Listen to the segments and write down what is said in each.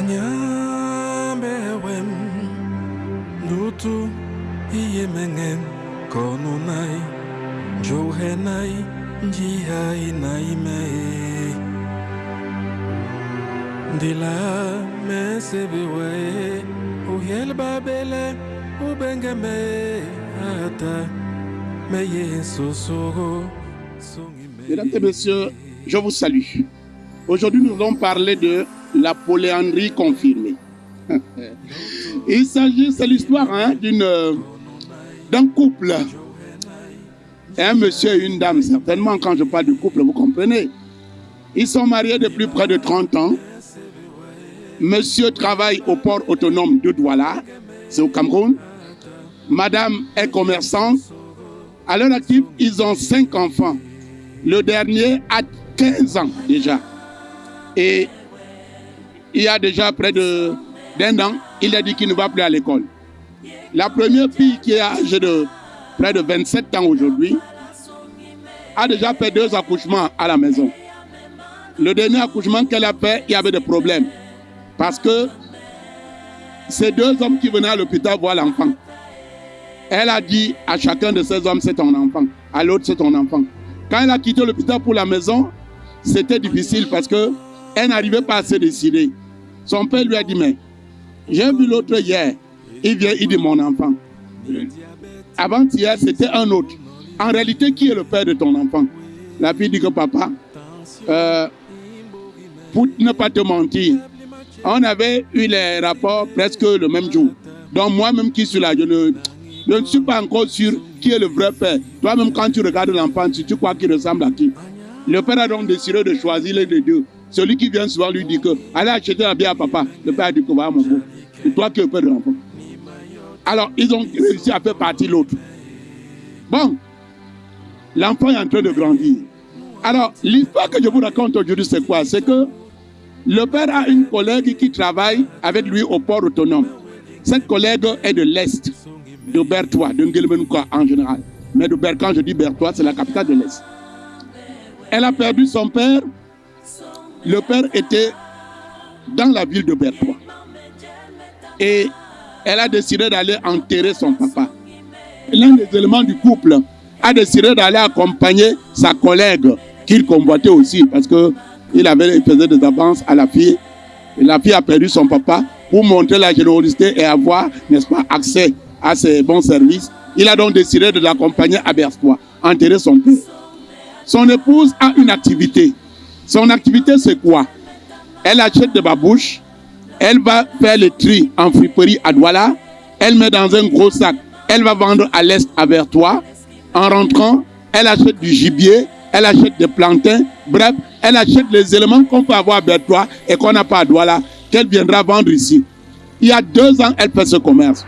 Anyambewem Nutu Iyemengem Konunai Johenai Njihai Naime Ndila Mesebewe Uhiel Babele Ubengeme Ata Meye Sosoro Mesdames et messieurs, je vous salue. Aujourd'hui, nous allons parler de la polyandrie confirmée. Il s'agit, c'est l'histoire hein, d'une, d'un couple. Un monsieur et une dame, certainement, quand je parle du couple, vous comprenez. Ils sont mariés depuis près de 30 ans. Monsieur travaille au port autonome de Douala, c'est au Cameroun. Madame est commerçante. À l'heure active, ils ont cinq enfants. Le dernier a 15 ans déjà. Et il y a déjà près d'un an, il a dit qu'il ne va plus à l'école. La première fille qui est âgée de près de 27 ans aujourd'hui a déjà fait deux accouchements à la maison. Le dernier accouchement qu'elle a fait, il y avait des problèmes. Parce que ces deux hommes qui venaient à l'hôpital voir l'enfant. Elle a dit à chacun de ces hommes, c'est ton enfant. À l'autre, c'est ton enfant. Quand elle a quitté l'hôpital pour la maison, c'était difficile parce que elle n'arrivait pas à se décider. Son père lui a dit, mais j'ai vu l'autre hier. Il vient, il dit mon enfant. Avant-hier, c'était un autre. En réalité, qui est le père de ton enfant? La fille dit que papa, euh, pour ne pas te mentir, on avait eu les rapports presque le même jour. Donc moi-même qui suis là, je ne, ne suis pas encore sûr qui est le vrai père. Toi-même, quand tu regardes l'enfant, tu, tu crois qu'il ressemble à qui? Le père a donc décidé de choisir les deux. Celui qui vient souvent lui dit que allez acheter la bière à papa. Le père dit que voilà mon beau. C'est toi qui es père de l'enfant. Alors, ils ont réussi à faire partir l'autre. Bon, l'enfant est en train de grandir. Alors, l'histoire que je vous raconte aujourd'hui, c'est quoi? C'est que le père a une collègue qui travaille avec lui au port autonome. Cette collègue est de l'Est, de Bertois, de Ngelmenuka en général. Mais de Ber, quand je dis Bertois, c'est la capitale de l'Est. Elle a perdu son père. Le père était dans la ville de Bertois. Et elle a décidé d'aller enterrer son papa. L'un des éléments du couple a décidé d'aller accompagner sa collègue qu'il convoitait aussi parce que il, avait, il faisait des avances à la fille. La fille a perdu son papa pour montrer la générosité et avoir, n'est-ce pas, accès à ses bons services. Il a donc décidé de l'accompagner à Bertois, enterrer son père. Son épouse a une activité. Son activité, c'est quoi? Elle achète des babouches, elle va faire le tri en friperie à Douala, elle met dans un gros sac, elle va vendre à l'est à Vertois. En rentrant, elle achète du gibier, elle achète des plantains, bref, elle achète les éléments qu'on peut avoir à Bertois et qu'on n'a pas à Douala, qu'elle viendra vendre ici. Il y a deux ans, elle fait ce commerce.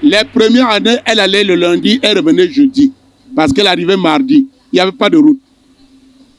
Les premières années, elle allait le lundi, elle revenait jeudi, parce qu'elle arrivait mardi. Il n'y avait pas de route.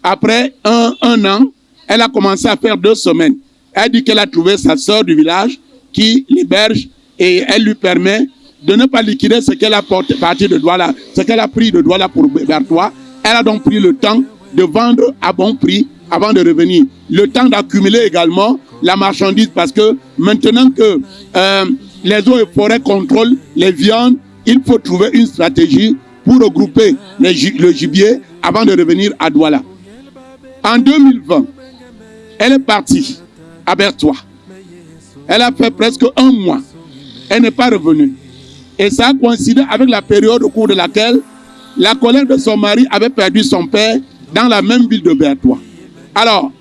Après un, un an, elle a commencé à faire deux semaines. Elle dit qu'elle a trouvé sa sœur du village qui l'héberge et elle lui permet de ne pas liquider ce qu'elle a porté, parti de Douala, ce qu'elle a pris de Douala pour Bertois. Elle a donc pris le temps de vendre à bon prix avant de revenir. Le temps d'accumuler également la marchandise parce que maintenant que euh, les eaux et forêts contrôlent les viandes, il faut trouver une stratégie pour regrouper le gibier avant de revenir à Douala. En 2020, elle est partie à Bertois. Elle a fait presque un mois. Elle n'est pas revenue. Et ça a coïncidé avec la période au cours de laquelle la collègue de son mari avait perdu son père dans la même ville de Bertois. Alors,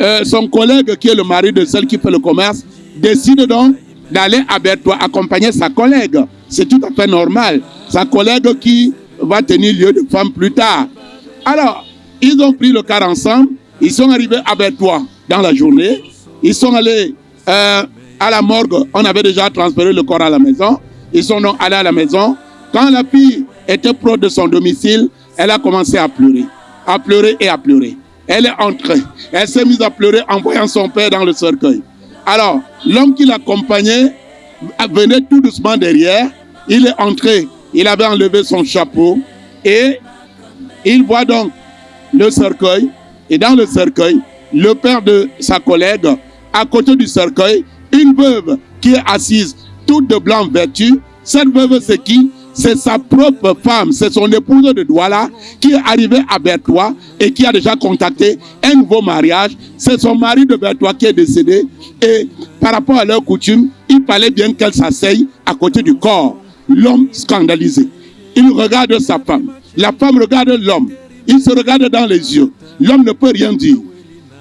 euh, son collègue, qui est le mari de celle qui fait le commerce, décide donc d'aller à Bertois accompagner sa collègue. C'est tout à fait normal. Sa collègue qui va tenir lieu de femme plus tard. Alors, ils ont pris le car ensemble. Ils sont arrivés à Bertois dans la journée. Ils sont allés euh, à la morgue. On avait déjà transféré le corps à la maison. Ils sont donc allés à la maison. Quand la fille était proche de son domicile, elle a commencé à pleurer. À pleurer et à pleurer. Elle est entrée. Elle s'est mise à pleurer en voyant son père dans le cercueil. Alors, l'homme qui l'accompagnait venait tout doucement derrière. Il est entré. Il avait enlevé son chapeau. Et il voit donc le cercueil. Et dans le cercueil, le père de sa collègue à côté du cercueil une veuve qui est assise, toute de blanc vertu. Cette veuve, c'est qui? C'est sa propre femme, c'est son épouse de Douala qui est arrivée à Bertois et qui a déjà contacté un nouveau mariage. C'est son mari de Bertois qui est décédé et par rapport à leur coutume, il fallait bien qu'elle s'asseye à côté du corps. L'homme scandalisé. Il regarde sa femme. La femme regarde l'homme. Il se regarde dans les yeux. L'homme ne peut rien dire.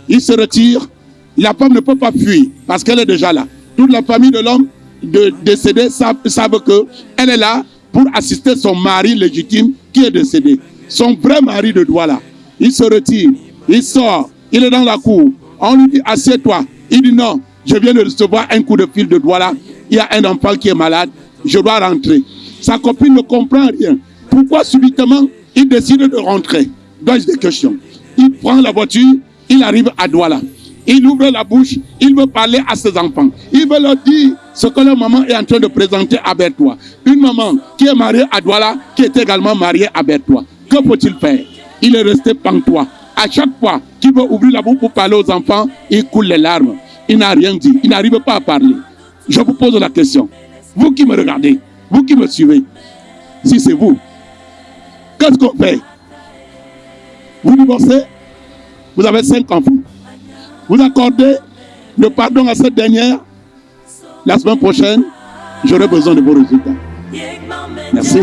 Il se retire. La femme ne peut pas fuir parce qu'elle est déjà là. Toute la famille de l'homme de, décédé savent, savent qu'elle est là pour assister son mari légitime qui est décédé. Son vrai mari de Douala. Il se retire. Il sort. Il est dans la cour. On lui dit, assieds-toi. Il dit non. Je viens de recevoir un coup de fil de Douala. Il y a un enfant qui est malade. Je dois rentrer. Sa copine ne comprend rien. Pourquoi subitement il décide de rentrer? Dois-je des questions Il prend la voiture, il arrive à Douala. Il ouvre la bouche, il veut parler à ses enfants. Il veut leur dire ce que leur maman est en train de présenter à Bertois. Une maman qui est mariée à Douala, qui est également mariée à Bertois. Que faut-il faire? Il est resté pantois. À chaque fois qu'il veut ouvrir la bouche pour parler aux enfants, il coule les larmes. Il n'a rien dit. Il n'arrive pas à parler. Je vous pose la question. Vous qui me regardez, vous qui me suivez, si c'est vous, qu'est-ce qu'on fait? Vous divorcez Vous avez cinq enfants. Vous accordez le pardon à cette dernière. La semaine prochaine, j'aurai besoin de vos résultats. Merci.